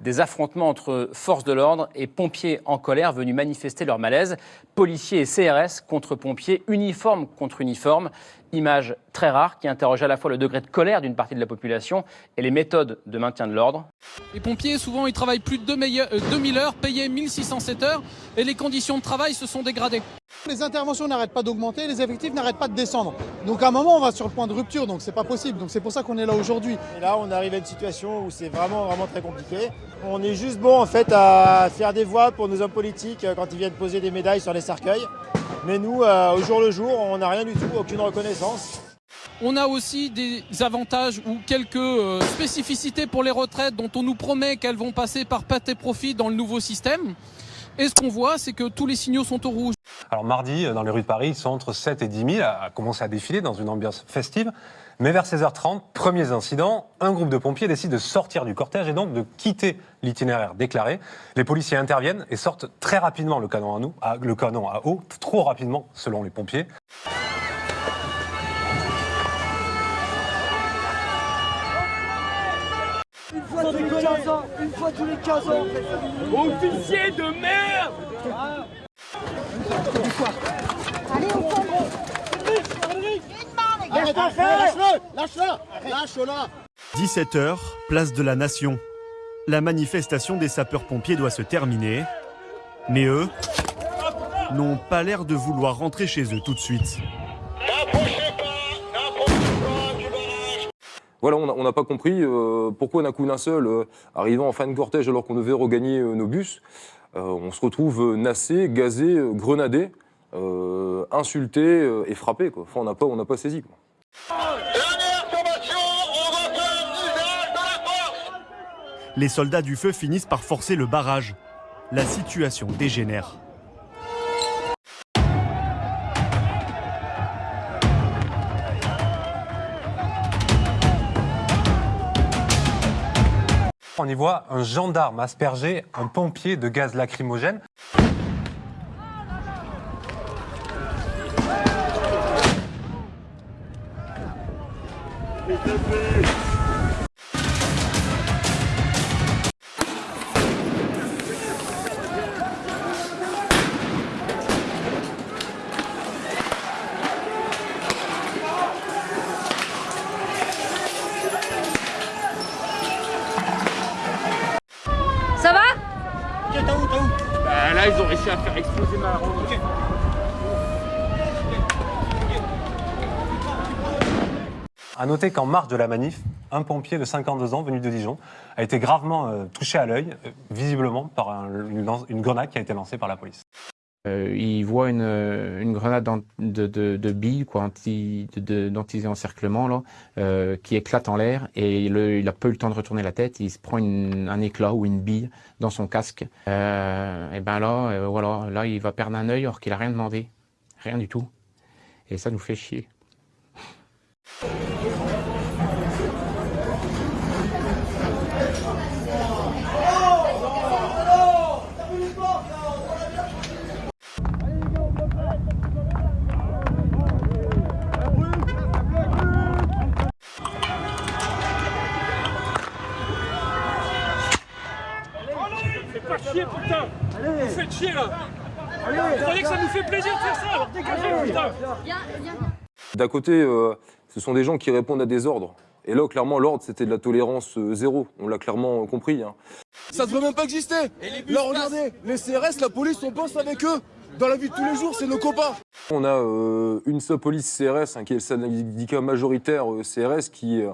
Des affrontements entre forces de l'ordre et pompiers en colère venus manifester leur malaise. Policiers et CRS contre pompiers, uniforme contre uniforme. Image très rare qui interroge à la fois le degré de colère d'une partie de la population et les méthodes de maintien de l'ordre. Les pompiers, souvent, ils travaillent plus de 2000 heures, payés 1607 heures, et les conditions de travail se sont dégradées. Les interventions n'arrêtent pas d'augmenter, les effectifs n'arrêtent pas de descendre. Donc à un moment, on va sur le point de rupture, donc c'est pas possible. Donc c'est pour ça qu'on est là aujourd'hui. Et là, on arrive à une situation où c'est vraiment, vraiment très compliqué. On est juste bon en fait à faire des voix pour nos hommes politiques euh, quand ils viennent poser des médailles sur les cercueils. Mais nous, euh, au jour le jour, on n'a rien du tout, aucune reconnaissance. On a aussi des avantages ou quelques euh, spécificités pour les retraites dont on nous promet qu'elles vont passer par pâte et profit dans le nouveau système. Et ce qu'on voit, c'est que tous les signaux sont au rouge. Alors mardi, dans les rues de Paris, ils sont entre 7 et 10 000 à commencer à défiler dans une ambiance festive. Mais vers 16h30, premiers incidents, un groupe de pompiers décide de sortir du cortège et donc de quitter l'itinéraire déclaré. Les policiers interviennent et sortent très rapidement le canon à, nous, le canon à eau, trop rapidement selon les pompiers. Une fois tous les 15 ans, une fois tous les 15 ans. Officier de merde Allez, on Lâche-le Lâche-le Lâche-le 17h, place de la Nation. La manifestation des sapeurs-pompiers doit se terminer. Mais eux n'ont pas l'air de vouloir rentrer chez eux tout de suite. Voilà, on n'a pas compris euh, pourquoi d'un coup d'un seul, euh, arrivant en fin de cortège alors qu'on devait regagner euh, nos bus, on se retrouve nassé, gazé, grenadé, insulté et frappé. Quoi. Enfin, on n'a pas, on pas saisi. Quoi. Les soldats du feu finissent par forcer le barrage. La situation dégénère. On y voit un gendarme asperger un pompier de gaz lacrymogène. Ils ont réussi à faire exploser ma ronde. Ok. A noter qu'en marge de la manif, un pompier de 52 ans venu de Dijon a été gravement euh, touché à l'œil, euh, visiblement par une grenade qui a été lancée par la police. Euh, il voit une, une grenade en- de, de, de billes, quoi, anti, de- d'anti-encerclement, là, euh, qui éclate en l'air et il n'a pas eu le temps de retourner la tête. Il se prend un éclat ou une bille dans son casque. Euh, et ben là, euh, voilà, là, il va perdre un œil alors qu'il a rien demandé, rien du tout. Et ça nous fait chier. Pas chier, putain. Vous faites chier, là. Vous croyez que ça nous fait plaisir de faire ça Alors dégagez, putain. D'un côté, euh, ce sont des gens qui répondent à des ordres. Et là, clairement, l'ordre, c'était de la tolérance euh, zéro. On l'a clairement compris. hein. Ça devrait même pas exister. Là, regardez, les CRS, la police, on bosse avec eux. Dans la vie de tous les jours, c'est nos copains. On a euh, une seule police CRS, hein, qui est le syndicat majoritaire euh, CRS, qui, euh,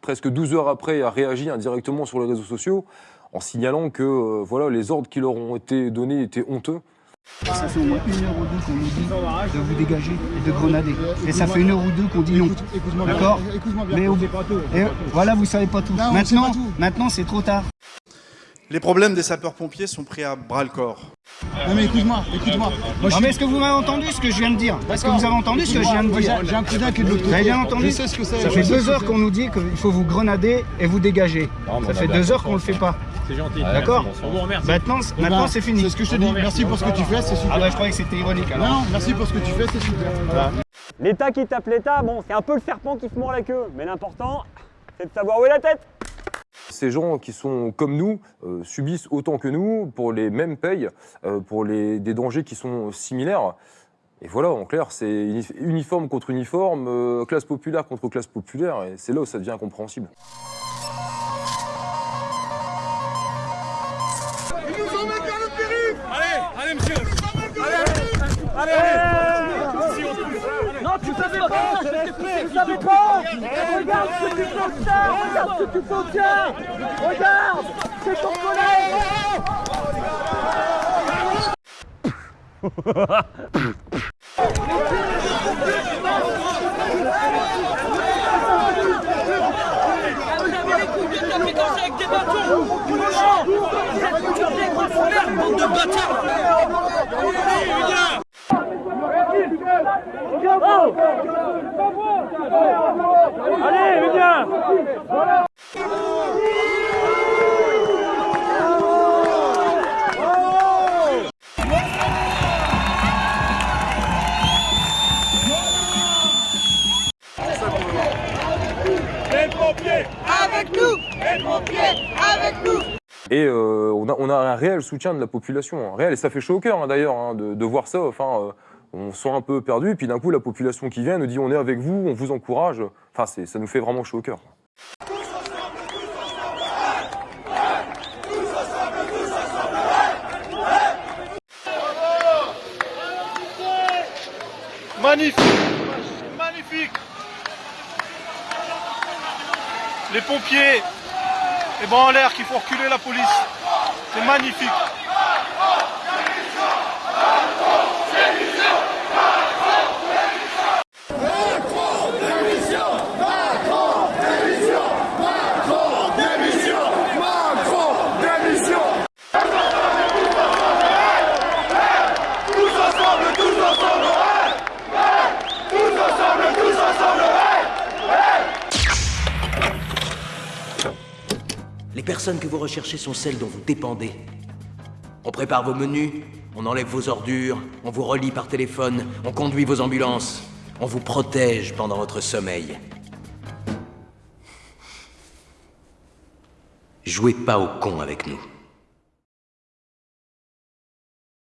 presque 12 heures après, a réagi indirectement sur les réseaux sociaux en signalant que euh, voilà, les ordres qui leur ont été donnés étaient honteux. Ça fait au moins une heure ou deux qu'on nous dit de vous dégager et de grenader. Et ça fait une heure ou deux qu'on dit non. D'accord écoute-moi bien, Mais sait et voilà, vous savez pas tout. Non, maintenant, pas tout. maintenant c'est trop tard. Les problèmes des sapeurs-pompiers sont pris à bras le corps. Non mais écoute-moi, écoute-moi. Non, mais est-ce que vous m'avez entendu ce que je viens de dire? Est-ce que vous avez entendu ce que je viens de dire? J'ai- un cousin qui est de l'autre Vous côté. avez bien entendu? Ça fait deux heures qu'on nous dit qu'il faut vous grenader et vous dégager. Ça fait deux heures qu'on le fait pas. C'est gentil. D'accord On vous remercie. Maintenant, maintenant c'est fini. C'est ce que je te dis. Merci pour ce que tu fais, c'est super. Ah bah je croyais que c'était ironique alors. Non, merci pour ce que tu fais, c'est super. Voilà. L'État qui tape l'État, bon, c'est un peu le serpent qui se mord la queue, mais l'important, c'est de savoir où est la tête. ces gens qui sont comme nous euh, subissent autant que nous pour les mêmes payes, euh, pour les, des dangers qui sont similaires. Et voilà, en clair, c'est uni- uniforme contre uniforme, euh, classe populaire contre classe populaire, et c'est là où ça devient incompréhensible. Allez, Non, tu savais pas, je t'ai poussé, tu savais pas. Regarde ce que tu fais au tien Regarde ce que tu fais au tien Regarde C'est ton collègue Vous avez les coups de tapis dansés avec des bâtons Cochons Vous êtes tous des gros foulards, bande de bâtards Allez, viens Allez, viens Les pompiers Avec nous Les pompiers Avec nous Et euh, on, a, on a un réel soutien de la population, réel, et ça fait chaud au cœur hein, d'ailleurs hein, de, de voir ça. Enfin, euh, on se sent un peu perdu, puis d'un coup la population qui vient nous dit on est avec vous, on vous encourage. Enfin, ça nous fait vraiment chaud au cœur. Magnifique Magnifique Les pompiers, les bras en l'air qui font reculer la police. C'est magnifique. Personnes que vous recherchez sont celles dont vous dépendez. On prépare vos menus, on enlève vos ordures, on vous relie par téléphone, on conduit vos ambulances, on vous protège pendant votre sommeil. Jouez pas au con avec nous.